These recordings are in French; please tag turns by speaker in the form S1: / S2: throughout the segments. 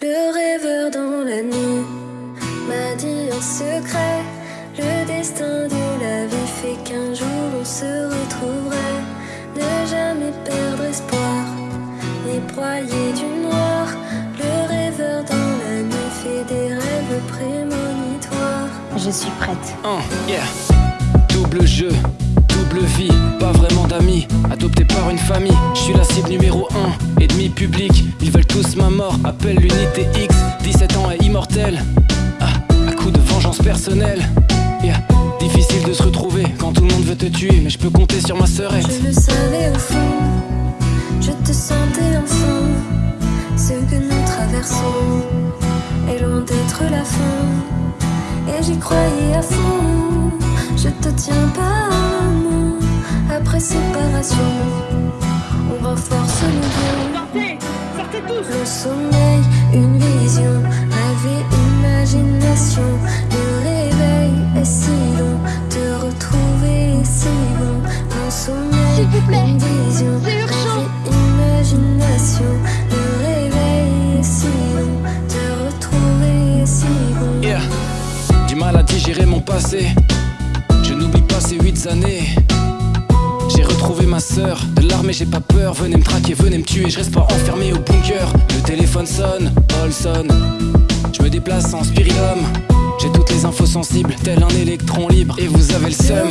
S1: Le rêveur dans la nuit m'a dit en secret. Le destin de la vie fait qu'un jour on se retrouverait. Ne jamais perdre espoir, ni broyer du noir. Le rêveur dans la nuit fait des rêves prémonitoires.
S2: Je suis prête.
S3: Oh, yeah. Double jeu, double vie, pas vraiment d'amis, adopté par une famille. Je suis la cible numéro 1, ennemi public. Ils veulent tous ma mort, appelle l'unité X. 17 ans et immortel, ah, à coup de vengeance personnelle. Yeah. Difficile de se retrouver quand tout le monde veut te tuer, mais je peux compter sur ma sœurette.
S1: Je le savais au fond, je te sentais enfant. Ce que nous traversons est loin d'être la fin. Et j'y croyais à fond. Je te tiens pas. Après séparation, on renforce liens.
S4: Sortez Sortez tous
S1: Le sommeil, une vision, rêve et imagination. Le réveil est si long, te retrouver est si bon. Mon sommeil,
S4: S'il vous plaît,
S1: une vision,
S4: c'est urgent.
S1: rêve et imagination. Le réveil est si long, te retrouver est si bon.
S3: Yeah. Du mal à digérer mon passé. Je n'oublie pas ces huit années. Ma sœur de l'armée, j'ai pas peur. Venez me traquer, venez me tuer, je reste pas enfermé au bunker. Le téléphone sonne, Paul sonne. Je me déplace en spiritum. J'ai toutes les infos sensibles, tel un électron libre. Et vous avez le
S1: Le
S3: seum.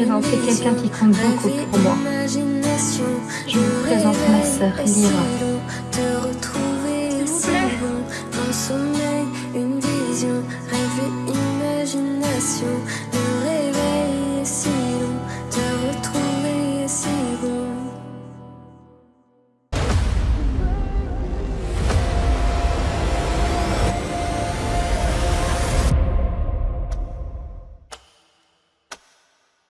S2: présenter quelqu'un qui compte beaucoup pour moi. Je vous présente ma sœur Lyra.
S1: S'il vous.